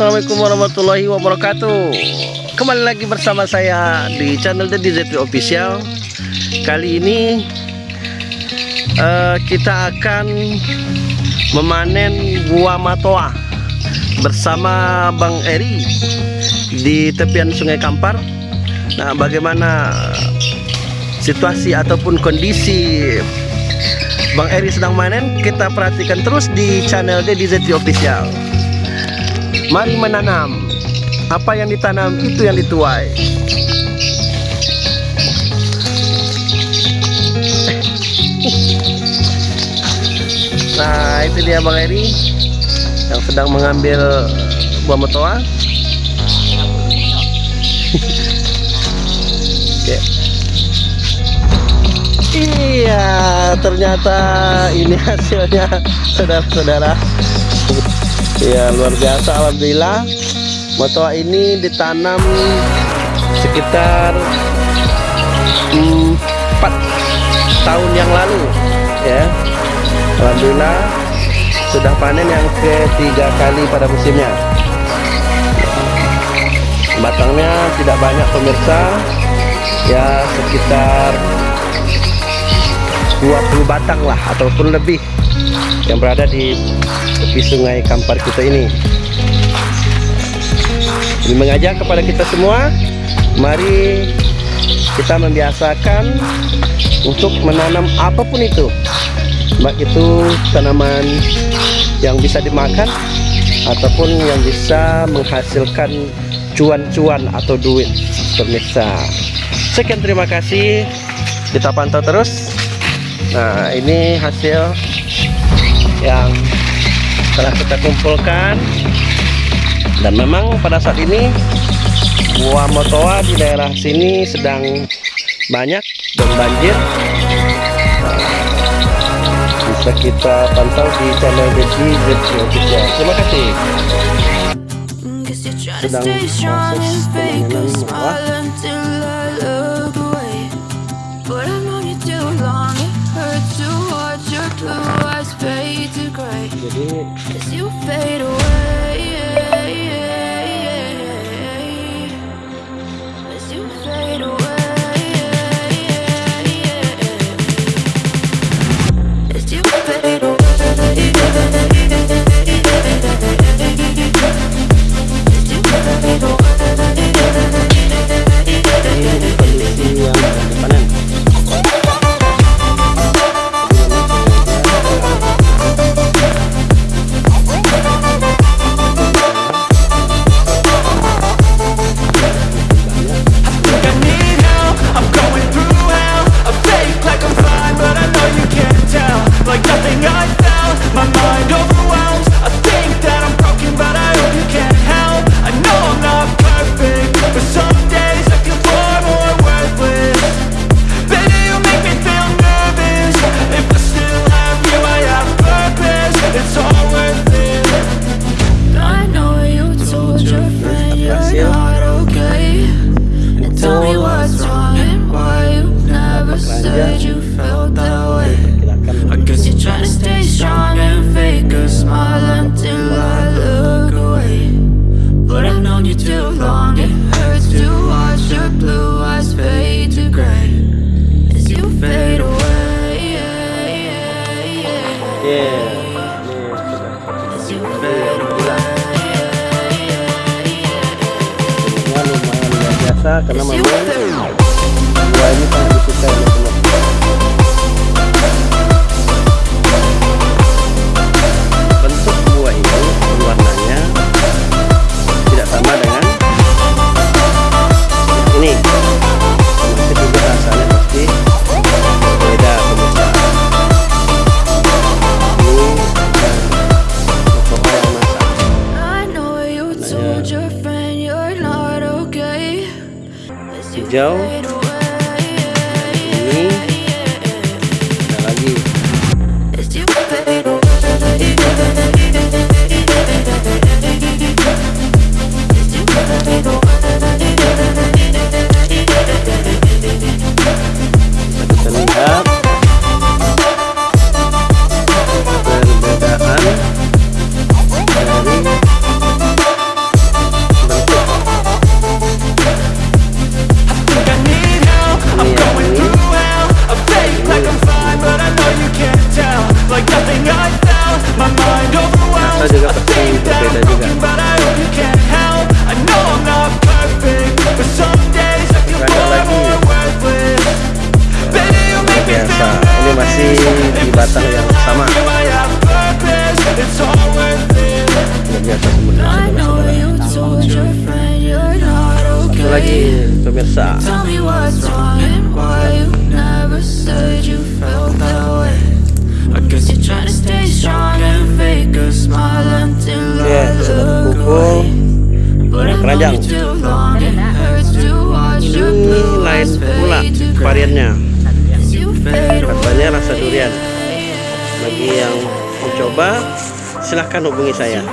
Assalamualaikum warahmatullahi wabarakatuh. Kembali lagi bersama saya di channel The DZP Official. Kali ini uh, kita akan memanen buah matoa Bersama Bang Eri di tepian sungai Kampar. Nah bagaimana situasi ataupun kondisi Bang Eri sedang manen kita perhatikan terus di channel The DZP Official Mari menanam. Apa yang ditanam itu yang dituai. Nah, itu dia Bang Eri yang sedang mengambil buah motoa. Oke. Iya, ternyata ini hasilnya, saudara-saudara ya luar biasa Alhamdulillah. Motoa ini ditanam sekitar empat tahun yang lalu ya. Alhamdulillah sudah panen yang ketiga kali pada musimnya. Batangnya tidak banyak pemirsa. Ya sekitar 20 batang lah ataupun lebih yang berada di tepi sungai Kampar kita ini. Ini mengajak kepada kita semua mari kita membiasakan untuk menanam apa pun itu. Baik itu tanaman yang bisa dimakan ataupun yang bisa menghasilkan cuan-cuan atau duit pemirsa. Sekian terima kasih. Kita pantau terus. Nah ini hasil telah kita kumpulkan. Dan memang pada saat ini buah motoa di daerah sini sedang banyak dan banjir. Bisa kita pantau di channel Dedi Official terima kasih. Sedang proses pemanenan buah As you fade away As you fade away karena memang buah ini sangat disukai Joe. But some days I feel Ada lagi. me biasa ini masih di batang yang sama. biasa not satu lagi okay. pemirsa I guess you're trying to stay strong and fake a smile until I look kumpul away. But I've known keranjang. you too long, it hurts to watch your ini blue lain eyes pula fade to gray. variannya. Katanya rasa durian. Bagi yang mau coba silahkan hubungi saya